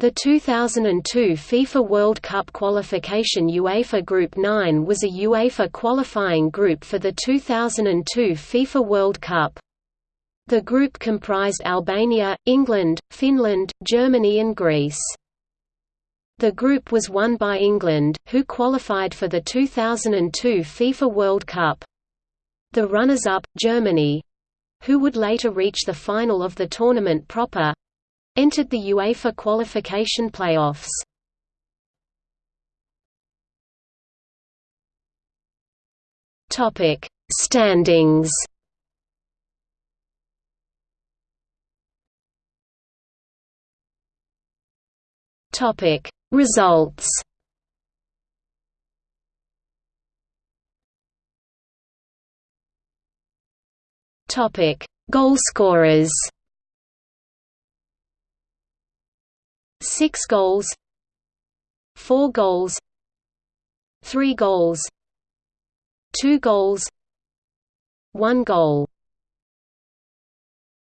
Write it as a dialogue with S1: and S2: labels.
S1: The 2002 FIFA World Cup qualification UEFA Group 9 was a UEFA qualifying group for the 2002 FIFA World Cup. The group comprised Albania, England, Finland, Germany and Greece. The group was won by England, who qualified for the 2002 FIFA World Cup. The runners-up, Germany—who would later reach the final of the tournament proper, entered the UEFA qualification playoffs. Topic: Standings. Topic: Results. Topic: Goalscorers. Six goals Four goals Three goals Two goals One goal